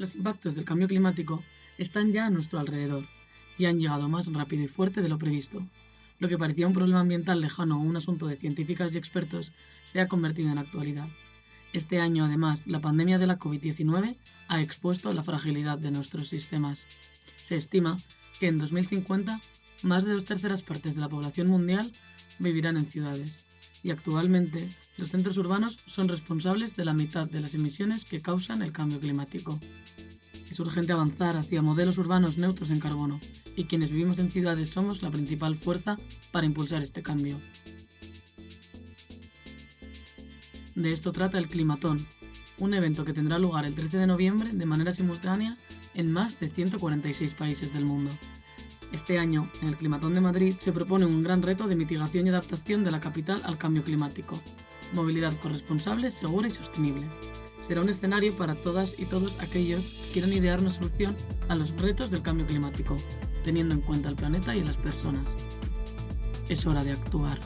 Los impactos del cambio climático están ya a nuestro alrededor y han llegado más rápido y fuerte de lo previsto. Lo que parecía un problema ambiental lejano o un asunto de científicas y expertos se ha convertido en actualidad. Este año, además, la pandemia de la COVID-19 ha expuesto la fragilidad de nuestros sistemas. Se estima que en 2050 más de dos terceras partes de la población mundial vivirán en ciudades y actualmente los centros urbanos son responsables de la mitad de las emisiones que causan el cambio climático. Es urgente avanzar hacia modelos urbanos neutros en carbono y quienes vivimos en ciudades somos la principal fuerza para impulsar este cambio. De esto trata el Climatón, un evento que tendrá lugar el 13 de noviembre de manera simultánea en más de 146 países del mundo. Este año, en el Climatón de Madrid, se propone un gran reto de mitigación y adaptación de la capital al cambio climático. Movilidad corresponsable, segura y sostenible. Será un escenario para todas y todos aquellos que quieran idear una solución a los retos del cambio climático, teniendo en cuenta el planeta y las personas. Es hora de actuar.